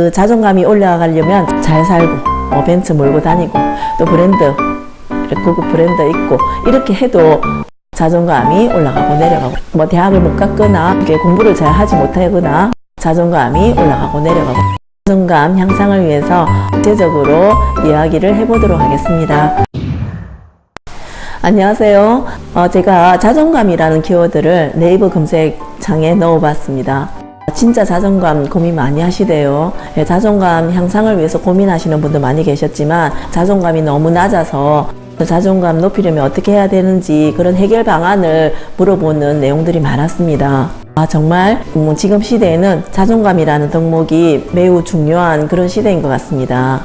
그 자존감이 올라가려면 잘 살고 뭐 벤츠 몰고 다니고 또 브랜드 고급 브랜드 있고 이렇게 해도 자존감이 올라가고 내려가고 뭐 대학을 못 갔거나 공부를 잘 하지 못하거나 자존감이 올라가고 내려가고 자존감 향상을 위해서 구체적으로 이야기를 해보도록 하겠습니다. 안녕하세요. 어, 제가 자존감이라는 키워드를 네이버 검색창에 넣어봤습니다. 진짜 자존감 고민 많이 하시대요. 예, 자존감 향상을 위해서 고민하시는 분들 많이 계셨지만 자존감이 너무 낮아서 자존감 높이려면 어떻게 해야 되는지 그런 해결 방안을 물어보는 내용들이 많았습니다. 아, 정말 음, 지금 시대에는 자존감이라는 덕목이 매우 중요한 그런 시대인 것 같습니다.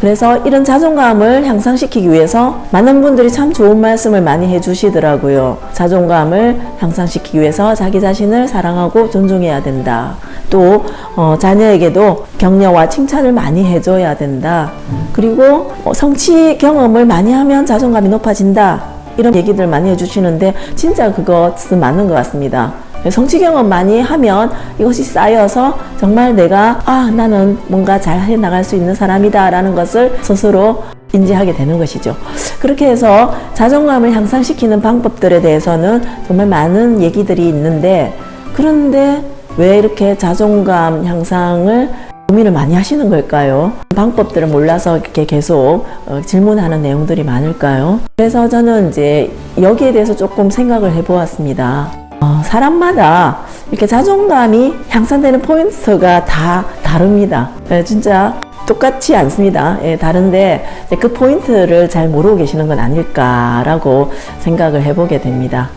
그래서 이런 자존감을 향상시키기 위해서 많은 분들이 참 좋은 말씀을 많이 해주시더라고요. 자존감을 향상시키기 위해서 자기 자신을 사랑하고 존중해야 된다. 또 어, 자녀에게도 격려와 칭찬을 많이 해줘야 된다. 그리고 어, 성취 경험을 많이 하면 자존감이 높아진다. 이런 얘기들 많이 해주시는데 진짜 그것은 맞는 것 같습니다. 성취 경험 많이 하면 이것이 쌓여서 정말 내가 아 나는 뭔가 잘 해나갈 수 있는 사람이다 라는 것을 스스로 인지하게 되는 것이죠. 그렇게 해서 자존감을 향상시키는 방법들에 대해서는 정말 많은 얘기들이 있는데 그런데 왜 이렇게 자존감 향상을 고민을 많이 하시는 걸까요? 방법들을 몰라서 이렇게 계속 어, 질문하는 내용들이 많을까요? 그래서 저는 이제 여기에 대해서 조금 생각을 해보았습니다. 어, 사람마다 이렇게 자존감이 향상되는 포인트가 다 다릅니다. 네, 진짜 똑같지 않습니다. 예, 다른데 그 포인트를 잘 모르고 계시는 건 아닐까라고 생각을 해보게 됩니다.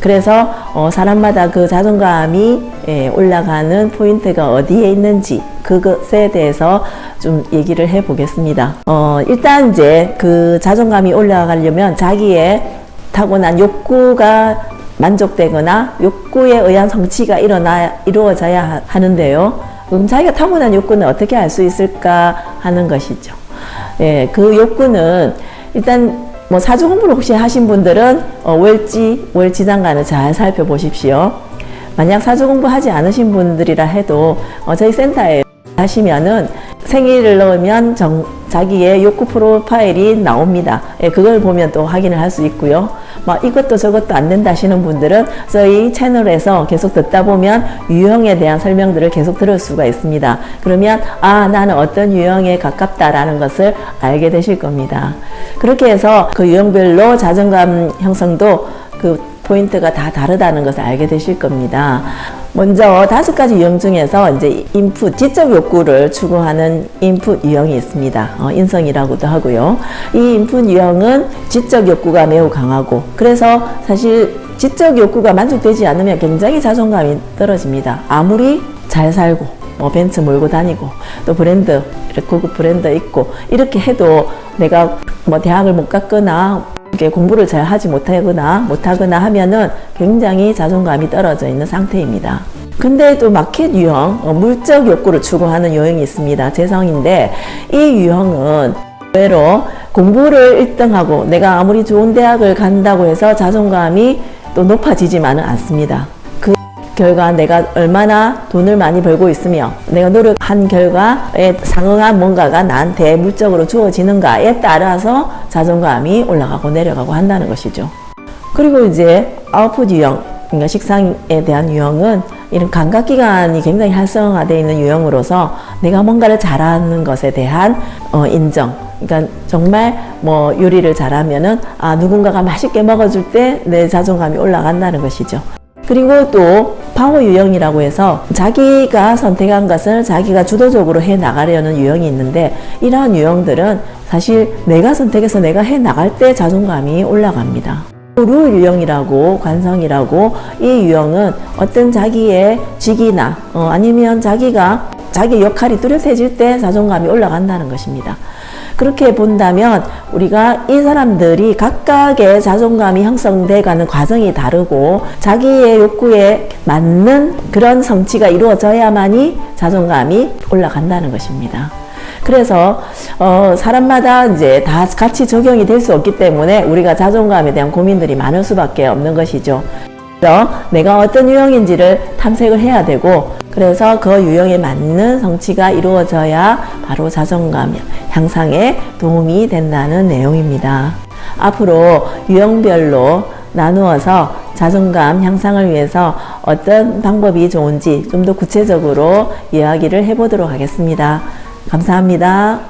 그래서 어, 사람마다 그 자존감이 예, 올라가는 포인트가 어디에 있는지 그것에 대해서 좀 얘기를 해 보겠습니다. 어, 일단 이제 그 자존감이 올라가려면 자기의 타고난 욕구가 만족되거나 욕구에 의한 성취가 일어나 이루어져야 하는데요. 그럼 자기가 타고난 욕구는 어떻게 알 수 있을까 하는 것이죠. 예, 그 욕구는 일단 뭐 사주 공부를 혹시 하신 분들은 어, 월지, 월지장간을 잘 살펴보십시오. 만약 사주 공부하지 않으신 분들이라 해도 어, 저희 센터에 하시면은 생일을 넣으면 정, 자기의 욕구 프로파일이 나옵니다. 예, 그걸 보면 또 확인을 할 수 있고요. 막 이것도 저것도 안 된다 하시는 분들은 저희 채널에서 계속 듣다 보면 유형에 대한 설명들을 계속 들을 수가 있습니다. 그러면 아 나는 어떤 유형에 가깝다라는 것을 알게 되실 겁니다. 그렇게 해서 그 유형별로 자존감 형성도 그 포인트가 다 다르다는 것을 알게 되실 겁니다. 먼저 다섯 가지 유형 중에서 이제 인풋, 지적 욕구를 추구하는 인풋 유형이 있습니다. 어, 인성이라고도 하고요. 이 인풋 유형은 지적 욕구가 매우 강하고 그래서 사실 지적 욕구가 만족되지 않으면 굉장히 자존감이 떨어집니다. 아무리 잘 살고 뭐 벤츠 몰고 다니고 또 브랜드 고급 브랜드 있고 이렇게 해도 내가 뭐 대학을 못 갔거나 공부를 잘 하지 못하거나 못하거나 하면은 굉장히 자존감이 떨어져 있는 상태입니다. 근데 또 마켓 유형, 어, 물적 욕구를 추구하는 유형이 있습니다. 재성인데 이 유형은 의외로 공부를 1등하고 내가 아무리 좋은 대학을 간다고 해서 자존감이 또 높아지지만은 않습니다. 결과 내가 얼마나 돈을 많이 벌고 있으며 내가 노력한 결과에 상응한 뭔가가 나한테 물적으로 주어지는가에 따라서 자존감이 올라가고 내려가고 한다는 것이죠. 그리고 이제 아웃풋 유형, 그러니까 식상에 대한 유형은 이런 감각기관이 굉장히 활성화되어 있는 유형으로서 내가 뭔가를 잘하는 것에 대한 어, 인정, 그러니까 정말 뭐 요리를 잘하면은 아 누군가가 맛있게 먹어줄 때 내 자존감이 올라간다는 것이죠. 그리고 또 파워 유형이라고 해서 자기가 선택한 것을 자기가 주도적으로 해 나가려는 유형이 있는데 이러한 유형들은 사실 내가 선택해서 내가 해 나갈 때 자존감이 올라갑니다. 룰 유형이라고 관성이라고 이 유형은 어떤 자기의 직이나 어, 아니면 자기가 자기 역할이 뚜렷해질 때 자존감이 올라간다는 것입니다. 그렇게 본다면 우리가 이 사람들이 각각의 자존감이 형성돼 가는 과정이 다르고 자기의 욕구에 맞는 그런 성취가 이루어져야만이 자존감이 올라간다는 것입니다. 그래서 어, 사람마다 이제 다 같이 적용이 될 수 없기 때문에 우리가 자존감에 대한 고민들이 많을 수밖에 없는 것이죠. 내가 어떤 유형인지를 탐색을 해야 되고 그래서 그 유형에 맞는 성취가 이루어져야 바로 자존감 향상에 도움이 된다는 내용입니다. 앞으로 유형별로 나누어서 자존감 향상을 위해서 어떤 방법이 좋은지 좀 더 구체적으로 이야기를 해보도록 하겠습니다. 감사합니다.